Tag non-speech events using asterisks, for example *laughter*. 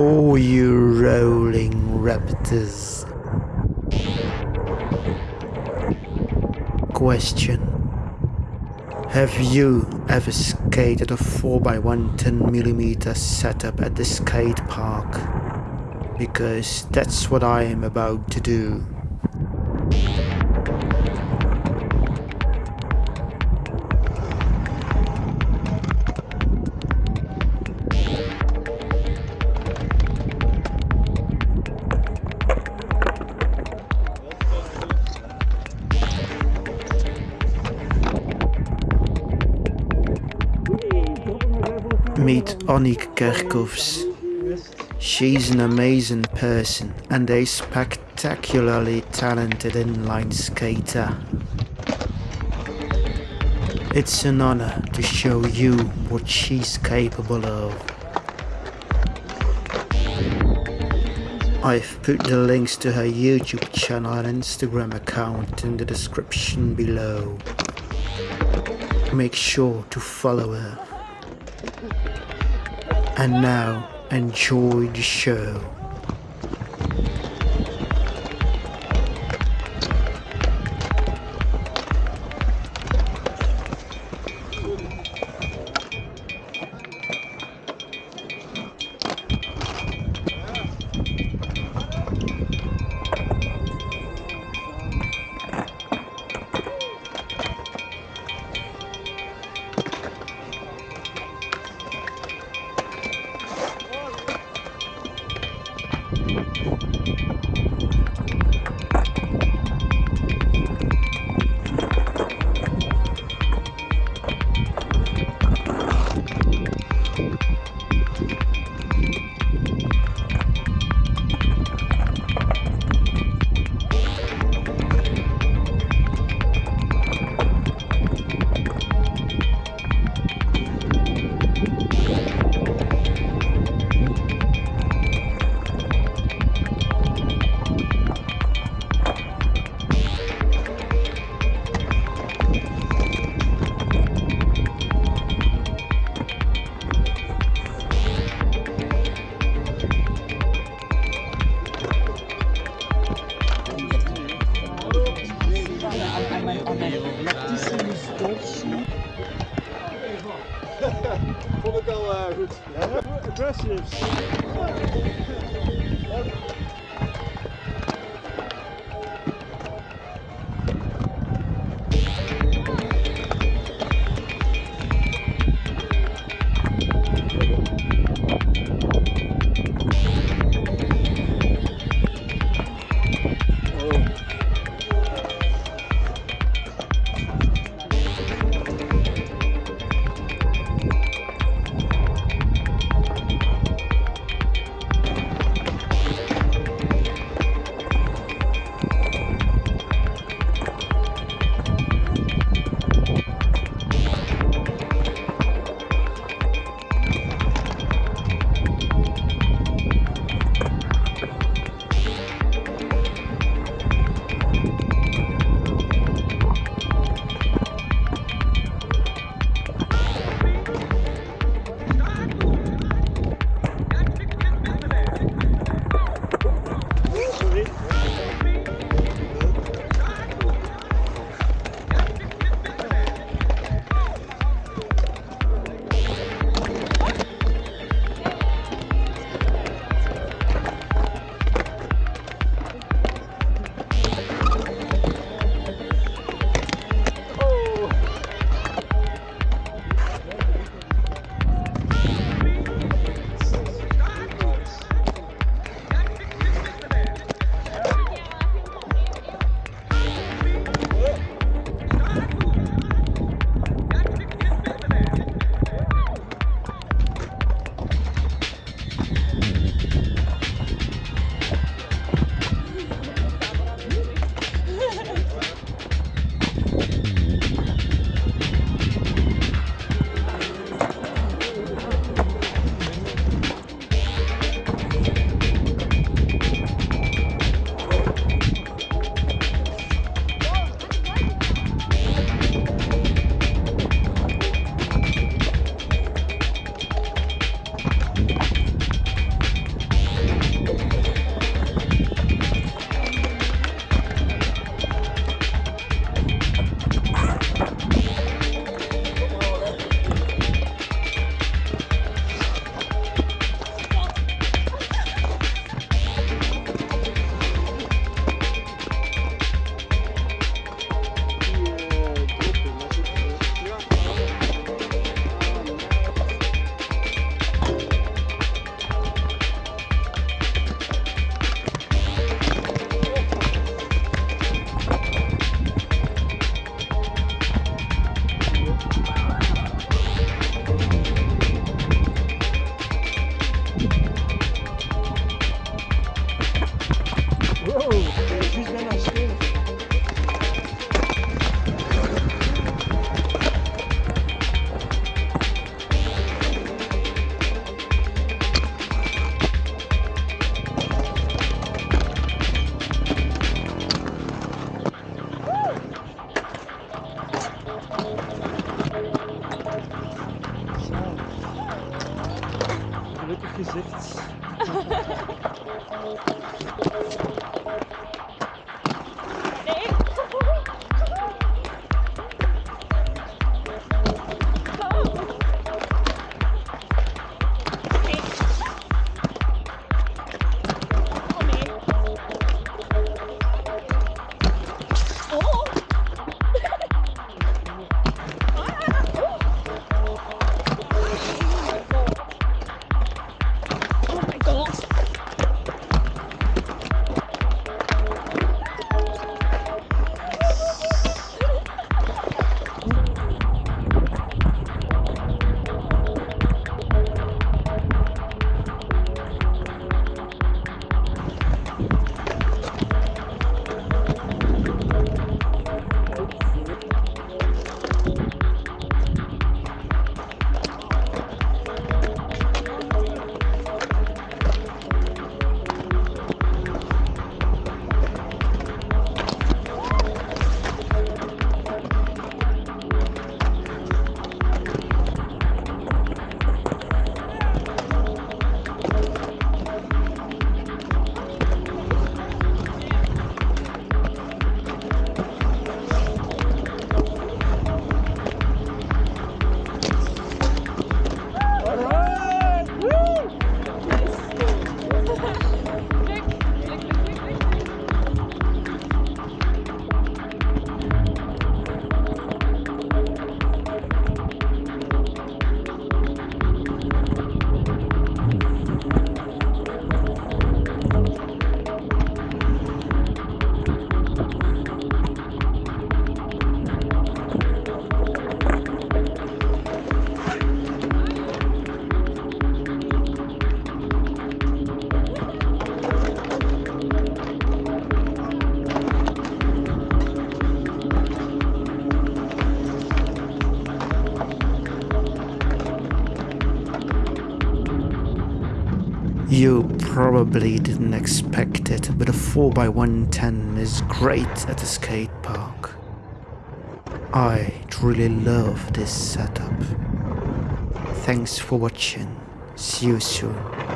Oh, you rolling raptors. Question. Have you ever skated a 4x1 10mm setup at the skate park? Because that's what I am about to do. Meet Onik Kerkovs. She's an amazing person and a spectacularly talented inline skater. It's an honor to show you what she's capable of. I've put the links to her YouTube channel and Instagram account in the description below. Make sure to follow her. And now, enjoy the show. えっ? Vond ik al uh, goed. Aggressives. gelukkig gezicht. *laughs* You probably didn't expect it, but a 4x110 is great at a skate park. I truly love this setup. Thanks for watching. See you soon.